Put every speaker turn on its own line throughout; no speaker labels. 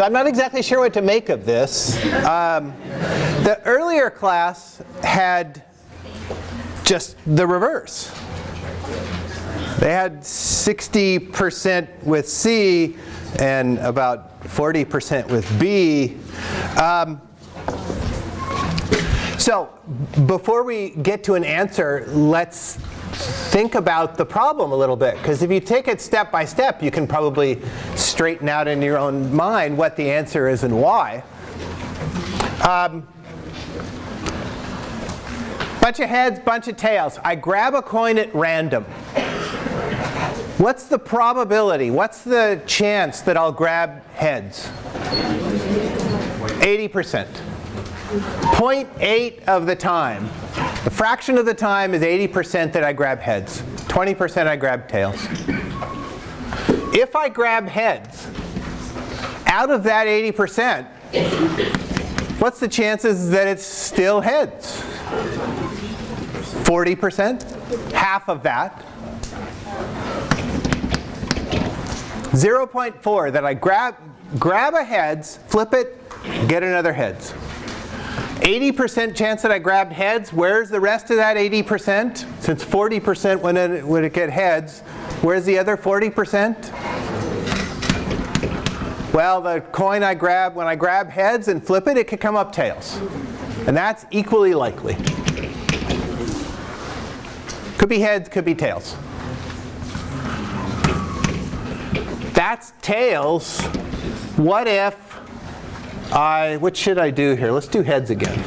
So I'm not exactly sure what to make of this. Um, the earlier class had just the reverse. They had 60% with C and about 40% with B. Um, so before we get to an answer, let's think about the problem a little bit. Because if you take it step by step, you can probably straighten out in your own mind what the answer is and why. Um, bunch of heads, bunch of tails. I grab a coin at random. What's the probability? What's the chance that I'll grab heads? 80%. 0.8 of the time. The fraction of the time is 80% that I grab heads. 20% I grab tails. If I grab heads, out of that 80%, what's the chances that it's still heads? 40%? Half of that. 0.4 that I grab, grab a heads, flip it, get another heads. 80% chance that I grabbed heads. Where's the rest of that 80%? Since 40% when it, would it get heads, where's the other 40%? Well, the coin I grab, when I grab heads and flip it, it could come up tails. And that's equally likely. Could be heads, could be tails. That's tails. What if I, what should I do here? Let's do heads again.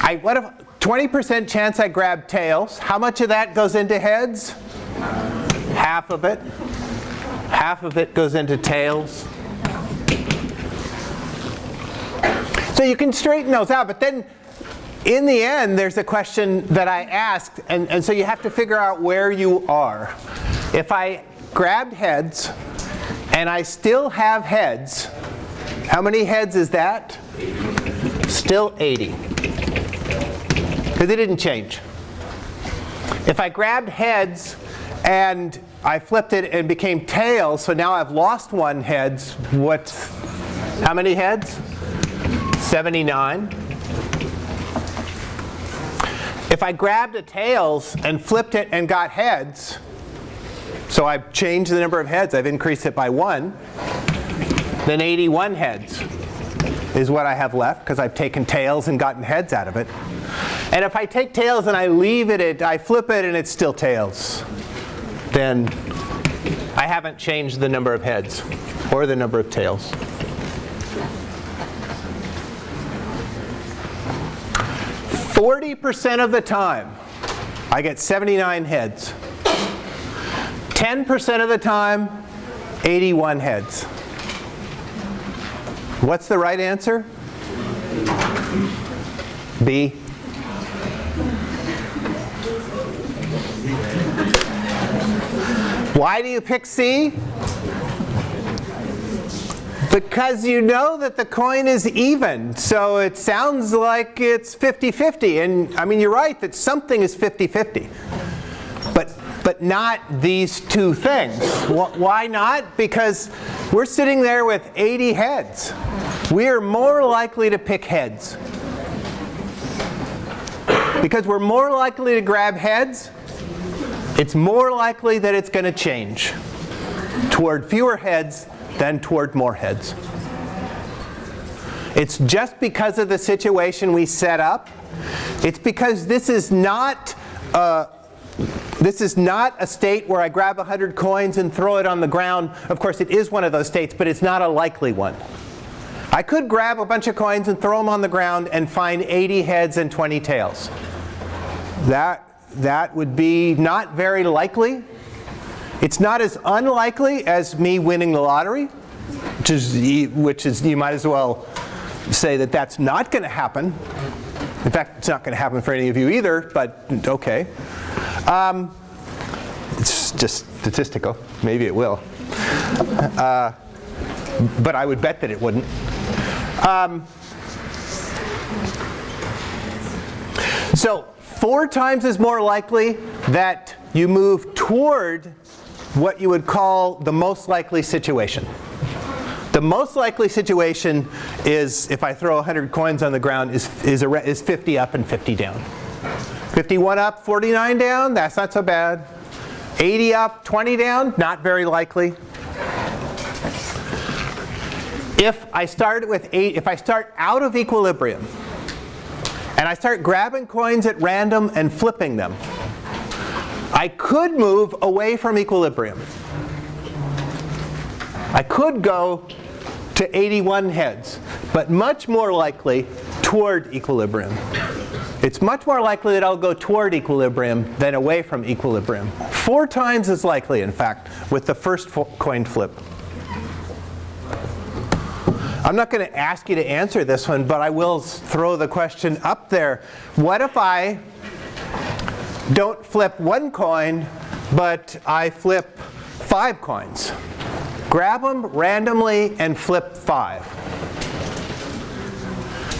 I, what if, 20% chance I grab tails. How much of that goes into heads? Half of it. Half of it goes into tails. So you can straighten those out, but then in the end, there's a question that I asked, and, and so you have to figure out where you are. If I grabbed heads, and I still have heads, how many heads is that? Still 80. Because it didn't change. If I grabbed heads and I flipped it and became tails, so now I've lost one heads, what's, how many heads? 79. If I grabbed a tails and flipped it and got heads, so I've changed the number of heads, I've increased it by one, then 81 heads is what I have left because I've taken tails and gotten heads out of it. And if I take tails and I leave it, I flip it and it's still tails, then I haven't changed the number of heads or the number of tails. Forty percent of the time, I get 79 heads. 10% of the time, 81 heads. What's the right answer? B. Why do you pick C? Because you know that the coin is even. So it sounds like it's 50-50. And I mean, you're right that something is 50-50 but not these two things. Why not? Because we're sitting there with 80 heads. We are more likely to pick heads. Because we're more likely to grab heads, it's more likely that it's going to change toward fewer heads than toward more heads. It's just because of the situation we set up. It's because this is not a, this is not a state where I grab 100 coins and throw it on the ground. Of course, it is one of those states, but it's not a likely one. I could grab a bunch of coins and throw them on the ground and find 80 heads and 20 tails. That, that would be not very likely. It's not as unlikely as me winning the lottery, which is, which is you might as well say that that's not going to happen. In fact, it's not going to happen for any of you either, but okay. Um, it's just statistical. Maybe it will. Uh, but I would bet that it wouldn't. Um, so four times is more likely that you move toward what you would call the most likely situation. The most likely situation is if I throw 100 coins on the ground is, is, a, is 50 up and 50 down. 51 up, 49 down, that's not so bad. 80 up, 20 down, not very likely. If I start with eight, if I start out of equilibrium and I start grabbing coins at random and flipping them, I could move away from equilibrium. I could go to 81 heads, but much more likely toward equilibrium. It's much more likely that I'll go toward equilibrium than away from equilibrium. Four times as likely, in fact, with the first coin flip. I'm not going to ask you to answer this one, but I will throw the question up there. What if I don't flip one coin, but I flip five coins? Grab them randomly and flip five.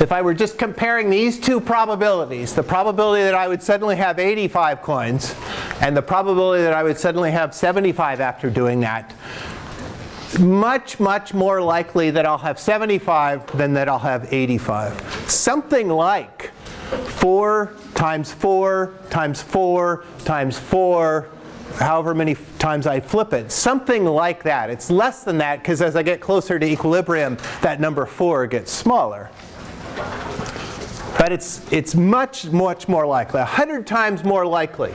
If I were just comparing these two probabilities, the probability that I would suddenly have 85 coins and the probability that I would suddenly have 75 after doing that, much, much more likely that I'll have 75 than that I'll have 85. Something like 4 times 4 times 4 times 4 however many times I flip it. Something like that. It's less than that because as I get closer to equilibrium, that number 4 gets smaller. But it's, it's much, much more likely, 100 times more likely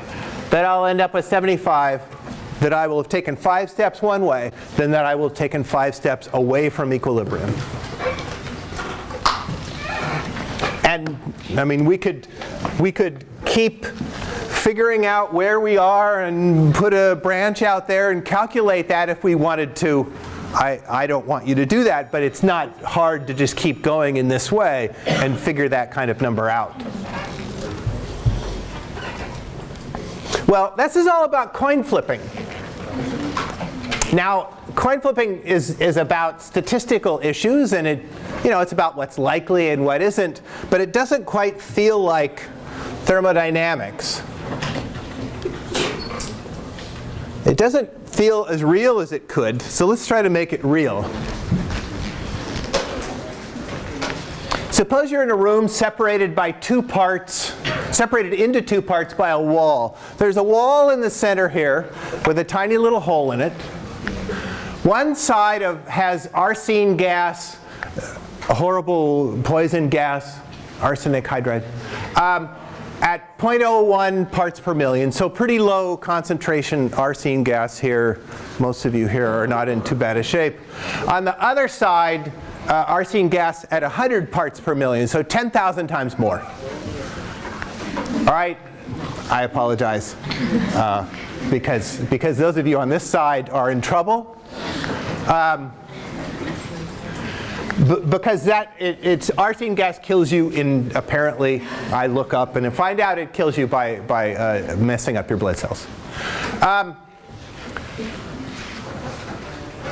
that I'll end up with 75 that I will have taken five steps one way than that I will have taken five steps away from equilibrium. And I mean, we could, we could keep figuring out where we are and put a branch out there and calculate that if we wanted to. I, I don't want you to do that, but it's not hard to just keep going in this way and figure that kind of number out. Well, this is all about coin flipping. Now, coin flipping is, is about statistical issues, and it, you know, it's about what's likely and what isn't, but it doesn't quite feel like thermodynamics. It doesn't feel as real as it could, so let's try to make it real. Suppose you're in a room separated by two parts, separated into two parts by a wall. There's a wall in the center here with a tiny little hole in it. One side of, has arsine gas, a horrible poison gas, arsenic hydride, um, at 0.01 parts per million. So pretty low concentration arsine gas here. Most of you here are not in too bad a shape. On the other side, uh, arsine gas at 100 parts per million, so 10,000 times more. All right, I apologize uh, because, because those of you on this side are in trouble. Um, because that it, it's arsine gas kills you in apparently I look up and find out it kills you by by uh, messing up your blood cells. Um,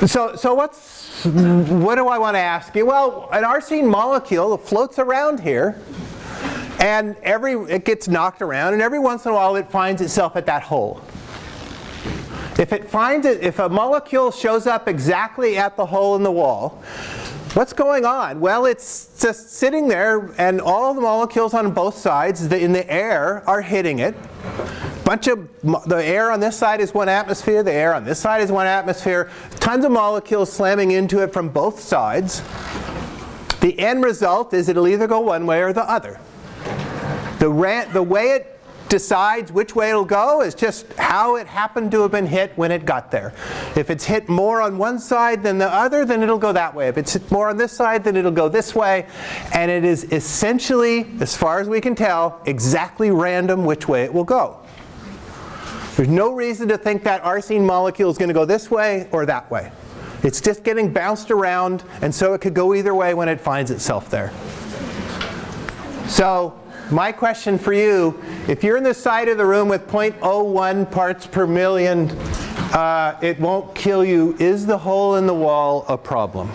so so what's what do I want to ask you? Well, an arsine molecule floats around here and every, it gets knocked around and every once in a while it finds itself at that hole. If it finds it, if a molecule shows up exactly at the hole in the wall, what's going on? Well, it's just sitting there and all the molecules on both sides in the air are hitting it bunch of, the air on this side is one atmosphere, the air on this side is one atmosphere, tons of molecules slamming into it from both sides. The end result is it'll either go one way or the other. The, the way it decides which way it'll go is just how it happened to have been hit when it got there. If it's hit more on one side than the other, then it'll go that way. If it's hit more on this side, then it'll go this way. And it is essentially, as far as we can tell, exactly random which way it will go. There's no reason to think that arsine molecule is going to go this way or that way. It's just getting bounced around, and so it could go either way when it finds itself there. So my question for you, if you're in the side of the room with 0.01 parts per million, uh, it won't kill you. Is the hole in the wall a problem?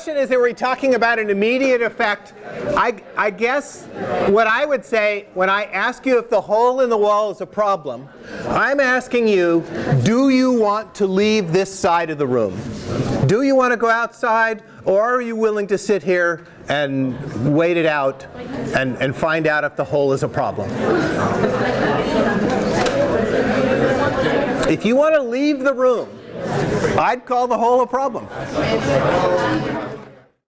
question is, are we talking about an immediate effect? I, I guess what I would say when I ask you if the hole in the wall is a problem, I'm asking you, do you want to leave this side of the room? Do you want to go outside or are you willing to sit here and wait it out and, and find out if the hole is a problem? If you want to leave the room, I'd call the hole a problem.